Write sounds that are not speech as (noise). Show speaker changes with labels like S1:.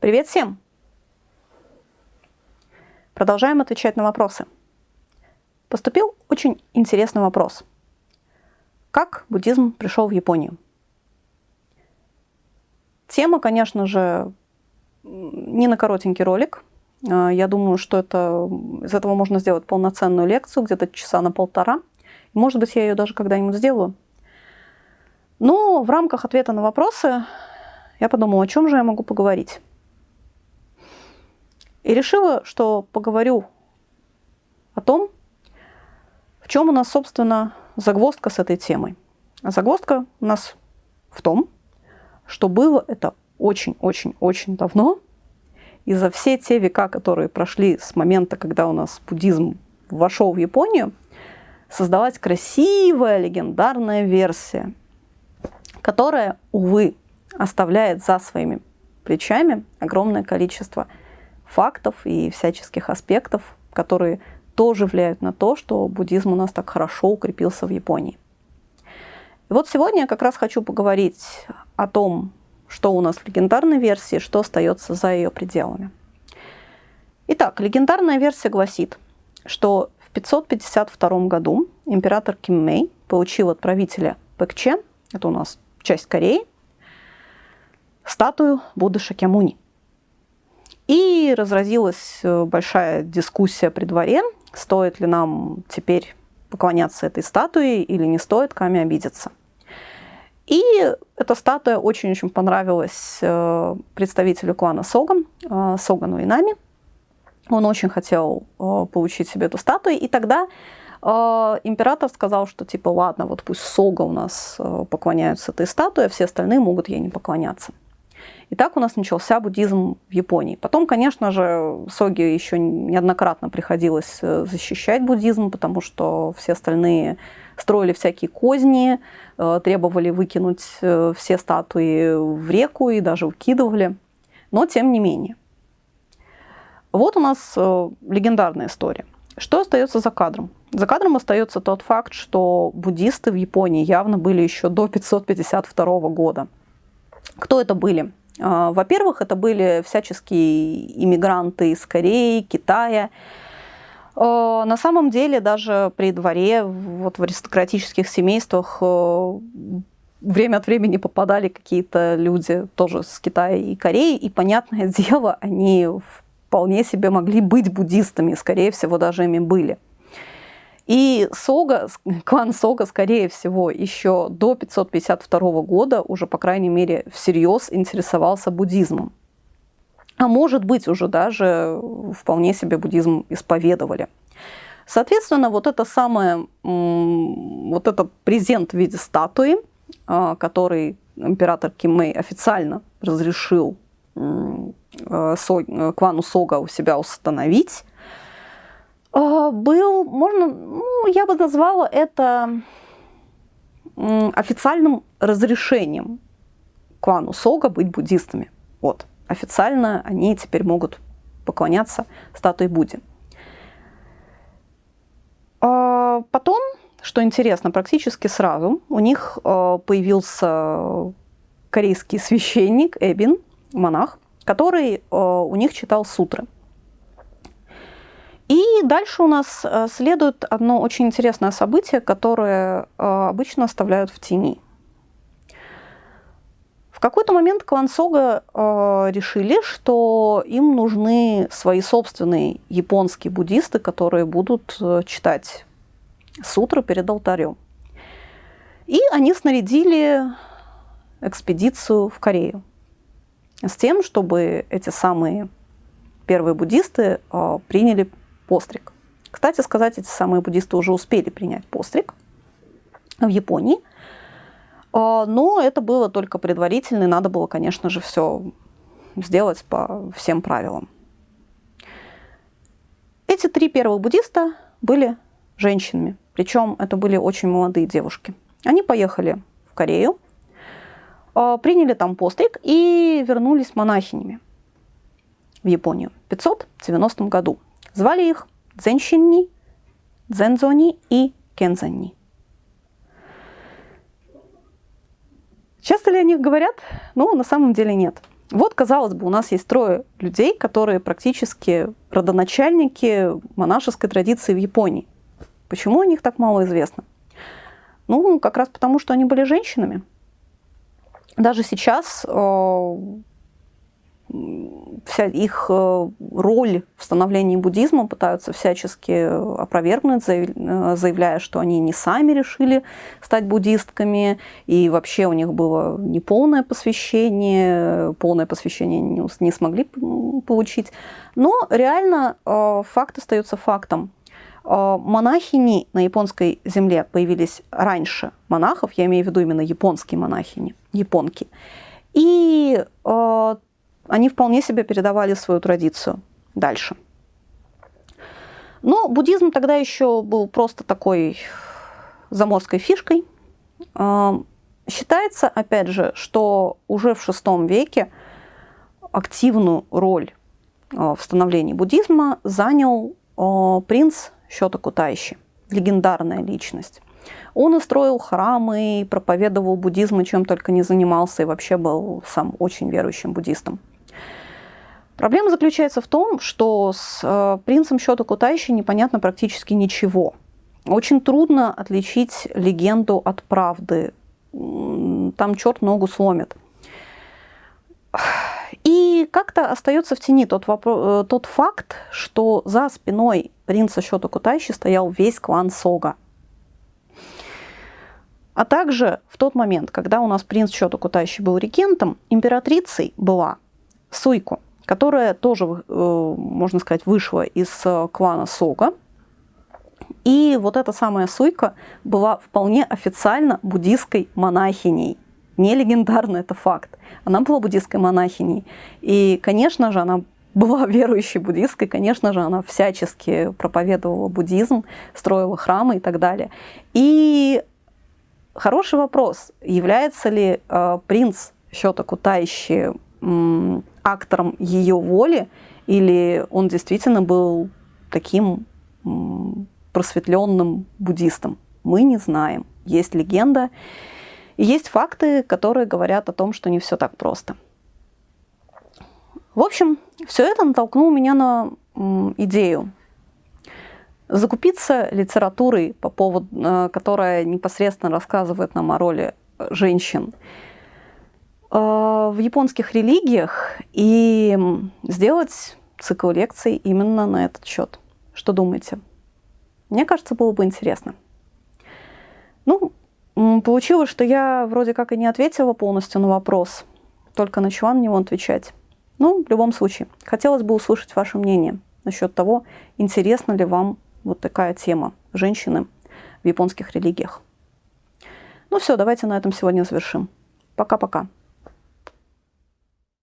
S1: Привет всем! Продолжаем отвечать на вопросы. Поступил очень интересный вопрос. Как буддизм пришел в Японию? Тема, конечно же, не на коротенький ролик. А, я думаю, что это, из этого можно сделать полноценную лекцию, где-то часа на полтора. Может быть, я ее даже когда-нибудь сделаю. Но в рамках ответа на вопросы я подумала, о чем же я могу поговорить. И решила, что поговорю о том, в чем у нас, собственно, загвоздка с этой темой. А загвоздка у нас в том, что было это очень-очень-очень давно, и за все те века, которые прошли с момента, когда у нас буддизм вошел в Японию, создалась красивая легендарная версия, которая, увы, оставляет за своими плечами огромное количество фактов и всяческих аспектов, которые тоже влияют на то, что буддизм у нас так хорошо укрепился в Японии. И вот сегодня я как раз хочу поговорить о том, что у нас в легендарной версии, что остается за ее пределами. Итак, легендарная версия гласит, что в 552 году император Ким Мэй получил от правителя Пэкче, это у нас часть Кореи, статую Будды Шакьямуни. И разразилась э, большая дискуссия при дворе, стоит ли нам теперь поклоняться этой статуе или не стоит, Ками обидеться. И эта статуя очень-очень понравилась э, представителю клана Соган, э, Согану Инами. Он очень хотел получить себе эту статую, и тогда император сказал, что типа ладно, вот пусть Сога у нас поклоняются этой статуе, а все остальные могут ей не поклоняться. И так у нас начался буддизм в Японии. Потом, конечно же, Соги еще неоднократно приходилось э, защищать буддизм, потому что все остальные строили всякие козни, э, требовали выкинуть э, все статуи в реку и даже выкидывали. Но тем не менее. Вот у нас легендарная история. Что остается за кадром? За кадром остается тот факт, что буддисты в Японии явно были еще до 552 года. Кто это были? А, во-первых, это были всяческие иммигранты из Кореи, Китая. А, на самом деле даже при дворе, вот в аристократических семействах а, время от времени попадали какие-то люди тоже с Китая и Кореи, и, понятное (laughs) дело, они вполне себе могли быть буддистами, скорее всего, даже ими были. И Сога, клан Сога, скорее всего, еще до 552 года уже, по крайней мере, всерьез интересовался буддизмом. А может быть, уже даже вполне себе буддизм исповедовали. Соответственно, вот это самое, вот этот презент в виде статуи, а, который император Кимэй официально разрешил э, клану Сога у себя установить, был, можно, ну, я бы назвала это официальным разрешением клану Сога быть буддистами. Вот, официально они теперь могут поклоняться статуе Будде. А потом, что интересно, практически сразу у них а, появился корейский священник Эбин, монах, который а, у них читал сутры – и дальше у нас э, следует одно очень интересное событие, которое э, обычно оставляют в тени. В какой-то момент клан Сога э, решили, что им нужны свои собственные японские буддисты, которые будут читать сутры перед алтарем. И они снарядили экспедицию в Корею с тем, чтобы эти самые первые буддисты приняли постриг. Кстати сказать, эти самые буддисты уже успели принять постриг в Японии, а, но это было только предварительно, и надо было, конечно же, все сделать по всем правилам. Эти три первых буддиста были женщинами, причем это были очень молодые девушки. Они поехали в Корею, а, приняли там постриг и вернулись монахинями в Японию в 590 году. Звали их Дзенщинни, Дзензони и Кензанни. Часто ли о них говорят? Ну, на самом деле нет. Вот, казалось бы, у нас есть трое людей, которые практически родоначальники монашеской традиции в Японии. Почему о них так мало известно? Ну, как раз потому, что они были женщинами. Даже сейчас э, вся их э, роль в становлении буддизма пытаются всячески опровергнуть, э, заявляя, что они не сами решили стать буддистками, и вообще у них было неполное посвящение, полное посвящение не, смогли получить. Но реально э, факт остается фактом. Монахини на японской земле появились раньше монахов, я имею в виду именно японские монахини, японки. И они вполне себе передавали свою традицию дальше. Но буддизм тогда еще был просто такой заморской фишкой. А, считается, опять же, что уже в VI веке активную роль а, в становлении буддизма занял а, принц Щота Кутайши, легендарная личность. Он устроил храмы, проповедовал буддизм, и чем только не занимался, и вообще был сам очень верующим буддистом. Проблема заключается в том, что с э, принцем Счета Кутайши непонятно практически ничего. Очень трудно отличить легенду от правды. Там черт ногу сломит. И как-то остается в тени тот, вопрос, э, тот факт, что за спиной принца Счета Кутайши стоял весь клан Сога. А также в тот момент, когда у нас принц Счета Кутайши был регентом, императрицей была Суйку – которая тоже, э, можно сказать, вышла из э, клана Сога. И вот эта самая Суйка была вполне официально буддийской монахиней. Не легендарно, это факт. Она была буддийской монахиней. И, конечно же, она была (laughs) верующей буддисткой, конечно же, она всячески проповедовала буддизм, строила храмы и так далее. И хороший вопрос, является ли э, принц Счета Кутайщи актором ее воли, или он действительно был таким просветленным буддистом. Мы не знаем. Есть легенда, и есть факты, которые говорят о том, что не все так просто. В общем, все это натолкнуло меня на идею закупиться литературой, по поводу, э, которая непосредственно рассказывает нам о роли женщин в японских религиях и сделать цикл лекций именно на этот счет. Что думаете? Мне кажется, было бы интересно. Ну, получилось, что я вроде как и не ответила полностью на вопрос, только начала на него отвечать. Ну, в любом случае, хотелось бы услышать ваше мнение насчет того, интересна ли вам вот такая тема женщины в японских религиях. Ну все, давайте на этом сегодня завершим. Пока-пока.